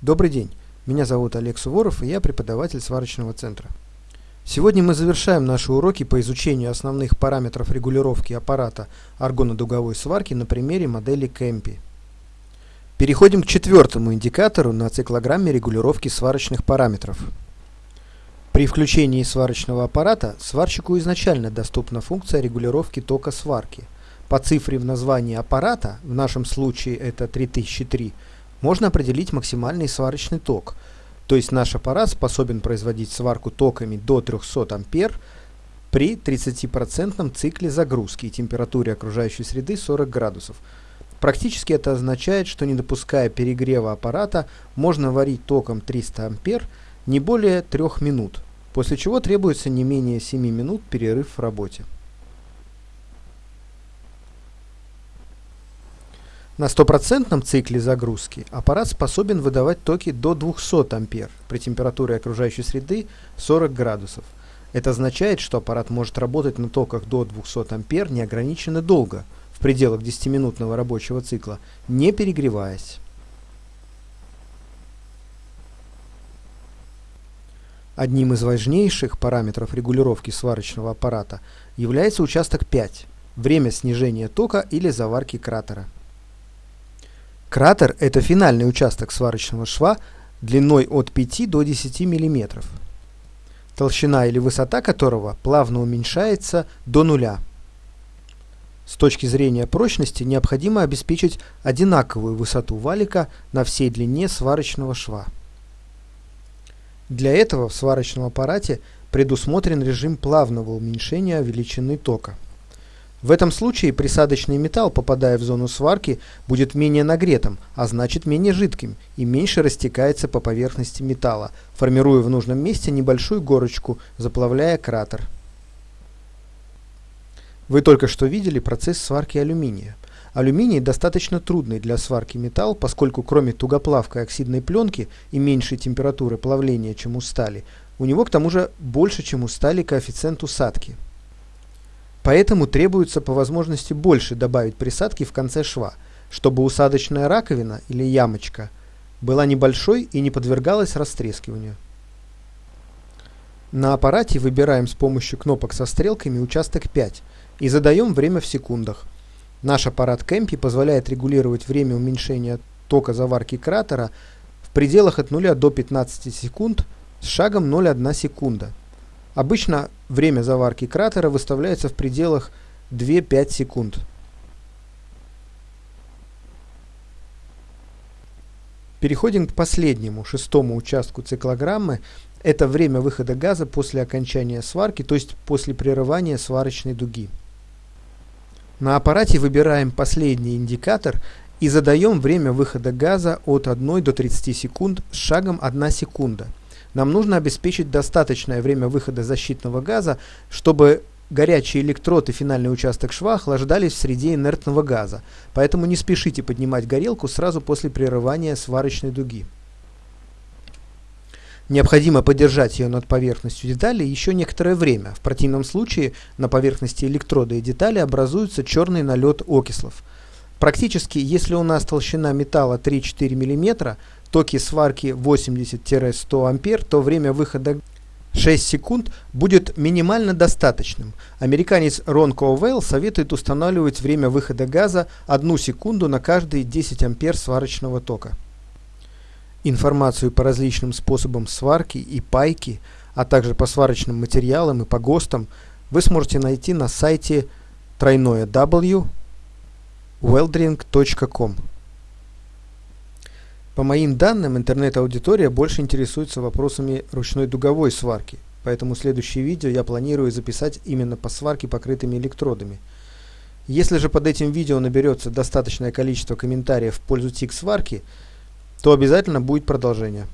Добрый день, меня зовут Олег Суворов и я преподаватель сварочного центра. Сегодня мы завершаем наши уроки по изучению основных параметров регулировки аппарата аргонодуговой сварки на примере модели Кэмпи. Переходим к четвертому индикатору на циклограмме регулировки сварочных параметров. При включении сварочного аппарата сварщику изначально доступна функция регулировки тока сварки. По цифре в названии аппарата, в нашем случае это 3003, можно определить максимальный сварочный ток. То есть наш аппарат способен производить сварку токами до 300 ампер при 30% цикле загрузки и температуре окружающей среды 40 градусов. Практически это означает, что не допуская перегрева аппарата, можно варить током 300 ампер не более 3 минут, после чего требуется не менее 7 минут перерыв в работе. На стопроцентном цикле загрузки аппарат способен выдавать токи до 200 ампер при температуре окружающей среды 40 градусов. Это означает, что аппарат может работать на токах до 200 ампер неограниченно долго, в пределах 10-минутного рабочего цикла, не перегреваясь. Одним из важнейших параметров регулировки сварочного аппарата является участок 5 – время снижения тока или заварки кратера. Кратер – это финальный участок сварочного шва длиной от 5 до 10 мм, толщина или высота которого плавно уменьшается до нуля. С точки зрения прочности необходимо обеспечить одинаковую высоту валика на всей длине сварочного шва. Для этого в сварочном аппарате предусмотрен режим плавного уменьшения величины тока. В этом случае присадочный металл, попадая в зону сварки, будет менее нагретым, а значит менее жидким и меньше растекается по поверхности металла, формируя в нужном месте небольшую горочку, заплавляя кратер. Вы только что видели процесс сварки алюминия. Алюминий достаточно трудный для сварки металл, поскольку кроме тугоплавкой оксидной пленки и меньшей температуры плавления, чем у стали, у него к тому же больше, чем у стали коэффициент усадки. Поэтому требуется по возможности больше добавить присадки в конце шва, чтобы усадочная раковина или ямочка была небольшой и не подвергалась растрескиванию. На аппарате выбираем с помощью кнопок со стрелками участок 5 и задаем время в секундах. Наш аппарат Кэмпи позволяет регулировать время уменьшения тока заварки кратера в пределах от 0 до 15 секунд с шагом 0,1 секунда. Обычно время заварки кратера выставляется в пределах 2-5 секунд. Переходим к последнему, шестому участку циклограммы. Это время выхода газа после окончания сварки, то есть после прерывания сварочной дуги. На аппарате выбираем последний индикатор и задаем время выхода газа от 1 до 30 секунд с шагом 1 секунда нам нужно обеспечить достаточное время выхода защитного газа, чтобы горячий электрод и финальный участок шва охлаждались в среде инертного газа, поэтому не спешите поднимать горелку сразу после прерывания сварочной дуги. Необходимо подержать ее над поверхностью детали еще некоторое время. В противном случае на поверхности электрода и детали образуется черный налет окислов. Практически, если у нас толщина металла 3-4 мм, токи сварки 80-100 ампер, то время выхода 6 секунд будет минимально достаточным. Американец Рон Коуэлл советует устанавливать время выхода газа 1 секунду на каждые 10 ампер сварочного тока. Информацию по различным способам сварки и пайки, а также по сварочным материалам и по ГОСТам вы сможете найти на сайте тройное w weldering.com. По моим данным, интернет-аудитория больше интересуется вопросами ручной дуговой сварки, поэтому следующее видео я планирую записать именно по сварке покрытыми электродами. Если же под этим видео наберется достаточное количество комментариев в пользу тик сварки, то обязательно будет продолжение.